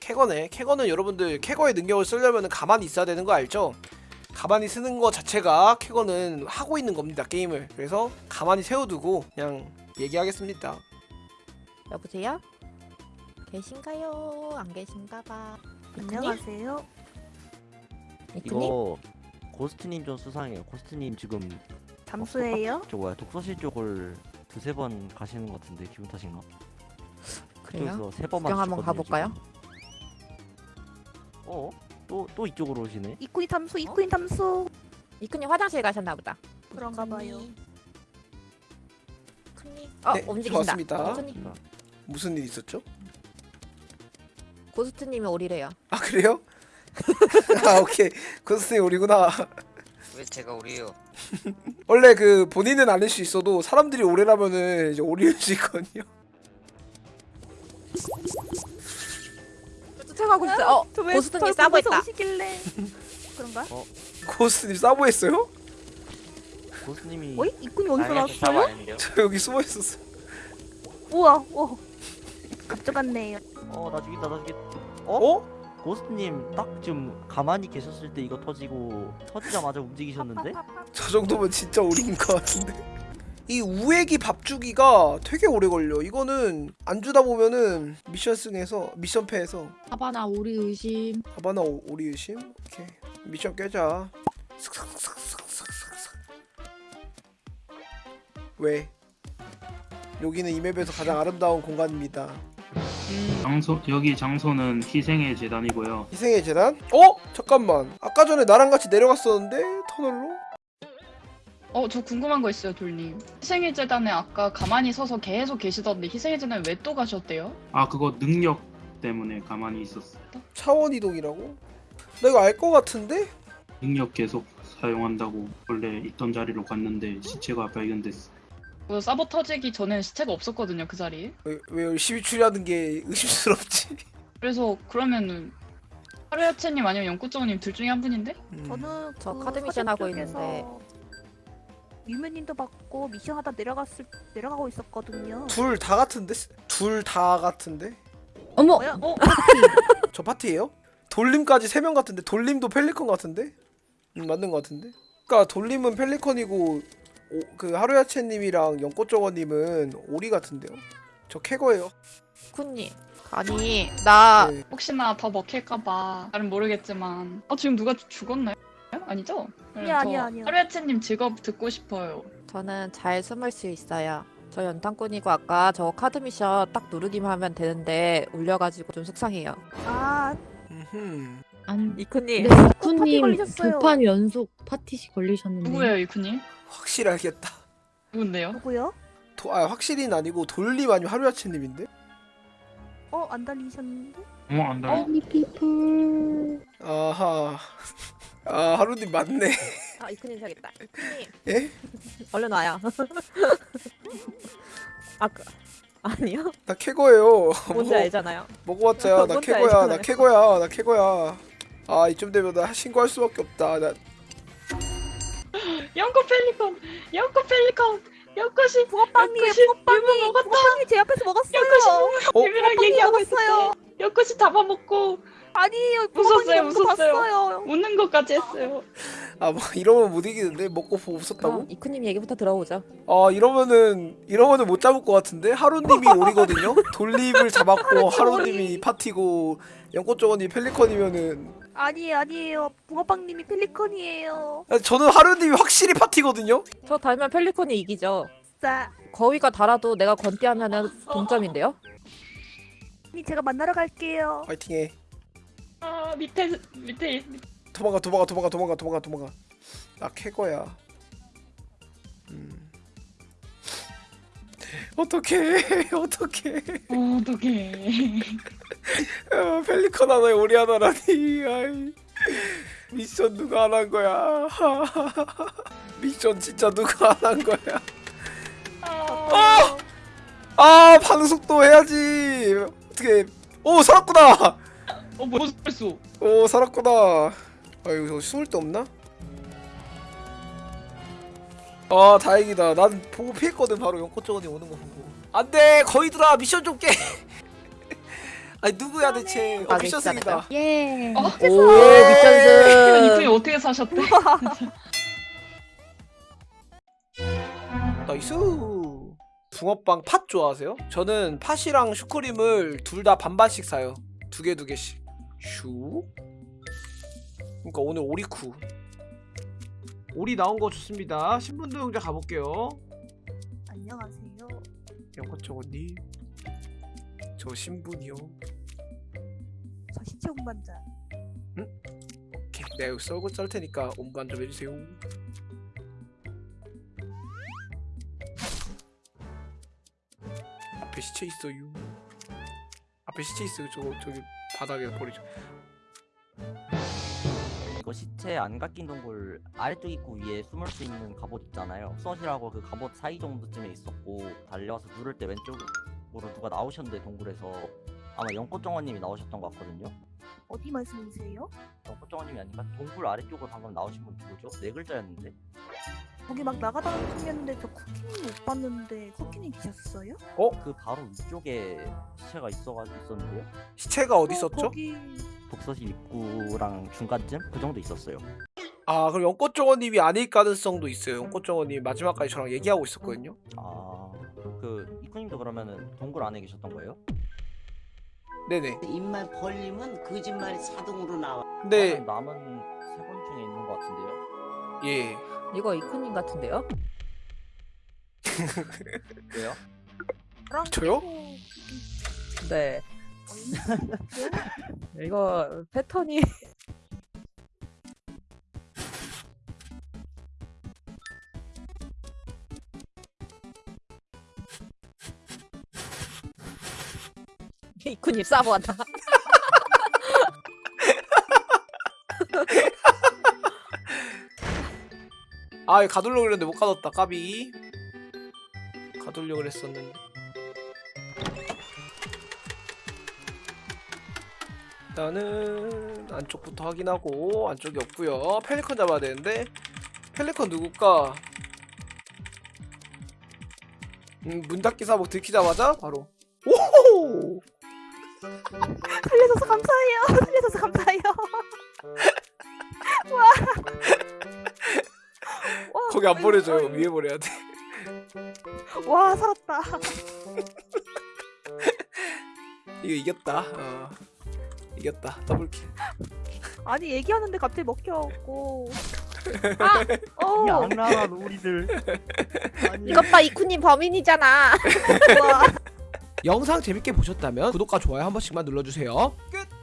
캐거네 캐거는 여러분들 캐거의 능력을 쓰려면 가만히 있어야 되는 거 알죠? 가만히 쓰는 거 자체가 캐거는 하고 있는 겁니다 게임을 그래서 가만히 세워두고 그냥 얘기하겠습니다 여보세요? 계신가요? 안 계신가 봐. 안녕하세요. 이크님? 이거 고스트님 좀 수상해요. 고스트님 지금 잠수예요. 저 뭐야 독서실 쪽을 두세 번 가시는 것 같은데 기분 탓인가? 그래요? 그쪽에서 세 번만 구경 한번 가볼까요? 어? 또 또 이쪽으로 오시네? 이쿠인 탐수, 이쿠인 탐수. 이크님 화장실 가셨나 보다. 그런가 봐요. 이크님. 어 네, 움직인다. 좋았습니다. 이크님. 무슨 일 있었죠? 고스트님이 오리래요. 아 그래요? 아 오케이 고스님 우리구나 왜 제가 우리요? 원래 그 본인은 아닐 수 있어도 사람들이 오래라면은 이제 오리일 수 있거든요 쫓아가고 있어. 어 고스트님 있다. 오시길래. 그런가? 고스님 싸보했어요? 고스트님이 어이? 이쿠인 어디서 나왔어요? 저 여기 숨어 있었어 우와, 오. 갑자갔네요. 어 나 죽인다 나 죽인다 어? 고스트님 딱 지금 가만히 계셨을 때 이거 터지고 터지자마자 움직이셨는데? 저 정도면 진짜 오리인 것 같은데 이 우애기 밥주기가 되게 오래 걸려 이거는 안 주다 보면은 미션 승에서 미션 패해서 하바나 오리 의심 하바나 오- 오리 의심 오케이 미션 깨자 슥슥슥슥슥슥슥. 왜 여기는 이 맵에서 가장 아름다운 공간입니다 장소 여기 장소는 희생의 재단이고요. 희생의 재단? 어? 잠깐만 아까 전에 나랑 같이 내려갔었는데 터널로? 어 저 궁금한 거 있어요 돌님 희생의 재단에 아까 가만히 서서 계속 계시던데 희생의 재단에 왜 또 가셨대요? 아 그거 능력 때문에 가만히 있었어. 차원 이동이라고? 나 이거 알것 같은데? 능력 계속 사용한다고 원래 있던 자리로 갔는데 시체가 발견됐어. 그 사보 터지기 전엔 시체가 없었거든요 그 자리에 왜, 왜 열심히 추리하는 게 의심스럽지? 그래서 그러면은 하루야채님 아니면 연구정님 둘 중에 한 분인데? 음. 저는 저 그 카드 미션 서재 하고 있는데. 유면님도 받고 미션 하다 내려갔을 내려가고 있었거든요. 둘 다 같은데? 둘 다 같은데? 어머! 뭐야? 어? 저 파티예요? 돌림까지 세 명 같은데 돌림도 펠리컨 같은데? 음, 맞는 것 같은데? 그니까 돌림은 펠리컨이고 오, 그 하루야채님이랑 연꽃정어님은 오리 같은데요? 저 캐거예요 이크님. 아니 나 네. 혹시나 더 먹힐까봐 나는 모르겠지만 어 지금 누가 죽었나요? 아니죠? 아니야, 저 아니야, 아니야. 하루야채님 직업 듣고 싶어요 저는 잘 숨을 수 있어요. 저 연탄꾼이고 아까 저 카드 미션 딱 누르기만 하면 되는데 울려가지고 좀 속상해요. 아, 음흠. 음. 안 이크님. 네, 파티 쿠님 걸리셨어요. 두판 연속 파티시 걸리셨는데 누구예요 이쿠님? 확실히 알겠다 누군데요? 누구요? 도, 아 확실히는 아니고 돌림 아니면 하루야채님인데? 어, 안 달리셨는데? 어안 돼. 리 피플 아하 아 하루님 맞네 아 이크님 사겠다. 이크님. 예? 얼른 와요. 아 그, 아니요? 나 캐거예요 뭔지 먹어- 알잖아요. 먹어봤자 나 캐거야 나. 캐거야 나 캐거야 아 이쯤 되면 나 신고할 수밖에 없다 나 연꽃 펠리컨! 연꽃 펠리컨! 연꽃이 유부 먹었다! 붕어빵님 제 앞에서 먹었어요. 연꽃이 어? 얘기하고 먹었어요. 연꽃이 잡아먹고 아니에요, 웃었어요, 붕어빵님 웃었어요. 봤어요. 웃는 것까지 했어요 아 뭐 이러면 못 이기는데 먹고 보고 웃었다고? 그럼 이크님 얘기부터 들어보죠. 아 이러면은 이러면은 못 잡을 것 같은데 하루님이 오리거든요. 돌림을 잡았고 하루님이 파티고 연꽃정원이 펠리컨이면은 아니에요, 아니에요. 붕어빵님이 펠리컨이에요. 아, 저는 하루님이 확실히 파티거든요. 저 달면 펠리콘이 이기죠. 자, 거위가 달아도 내가 건띠하면은 동점인데요? 님 제가 만나러 갈게요. 파이팅해. 아 밑에 밑에 도망가 도망가 도망가 도망가 도망가 도망가. 나 캐거야. 음. 어떡해 어떡해 어, 어떡해 아, 펠리컨 하나에 오리 하나라니 아이. 미션 누가 안 한 거야 미션 진짜 누가 안 한 거야 아, 아 반응 속도 해야지 어떻게 오 살았구나 어 뭐야 벌써 오 살았구나 아 여기서 숨을 데 없나? 아 다행이다 난 보고 피했거든 바로 연꽃정원이 오는 거 보고 안돼 거의들아 미션 좀 깨 아니 누구야 대체? 어 가게 미션 승이다. 예. 어? 오 이쁜이 미션승. 어떻게 사셨대? nice. 붕어빵 팥 좋아하세요? 저는 팥이랑 슈크림을 둘 다 반반씩 사요. 두 개 두 개씩. 슈. 그러니까 오늘 오리쿠. 오리 나온 거 좋습니다. 신분도용자 가볼게요. 안녕하세요. 영꽃정원님. 저 신분이요. 저 시체 운반자. 오케이. 내가 여기 썰고 썰 테니까 운반 좀 해주세요. 앞에 시체 있어요. 앞에 시체 있어요. 저거 저기 바닥에 버리죠. 이거 시체 안 깎인 동굴 아래쪽 입구 위에 숨을 수 있는 갑옷 있잖아요. 수엇이라고 그 갑옷 사이 정도쯤에 있었고 달려와서 누를 때 왼쪽으로 누가 나오셨는데 동굴에서 아마 연꽃정원님이 나오셨던 것 같거든요. 어디 말씀이세요? 연꽃정원님이 아닌가? 동굴 아래쪽으로 방금 나오신 분 누구죠? 네 글자였는데. 거기 막 나가다가 생겼는데 저 쿠키님 못 봤는데 쿠키님 계셨어요? 그 바로 위쪽에 시체가 있어가지고 있었는데요. 시체가 어디 어, 있었죠? 거기 독서실 입구랑 중간쯤 그 정도 있었어요. 아 그럼 연꽃정원님이 아닐 가능성도 있어요. 연꽃정원님 마지막까지 저랑 얘기하고 있었거든요. 아, 그 이쿠님도 그러면은 동굴 안에 계셨던 거예요? 네네. 입만 벌리면 거짓말이 자동으로 나와. 저는 남은 세 번 중에 있는 것 같은데요. 예. 이거 이쿠님 같은데요? 왜요? 저요? 네. 이거 패턴이 이쿠님 싸워한다. 아 가돌려고 그랬는데 못 가뒀다 까비. 가돌려고 그랬었는데. 일단은 안쪽부터 확인하고 안쪽이 없고요. 펠리컨 잡아야 되는데 펠리컨 누굴까? 음, 문 닫기 사복 들키자마자 바로. 오호. 살려줘서 감사해요. 거기 안 버려져요 아이고. 위에 버려야 돼 와 살았다. 이거 이겼다 어. 이겼다 더블킬 아니 얘기하는데 갑자기 먹혀갖고. 아, 어. 양란한 우리들. 이것 봐 이쿠님 범인이잖아. 와. 영상 재밌게 보셨다면 구독과 좋아요 한 번씩만 눌러주세요 끝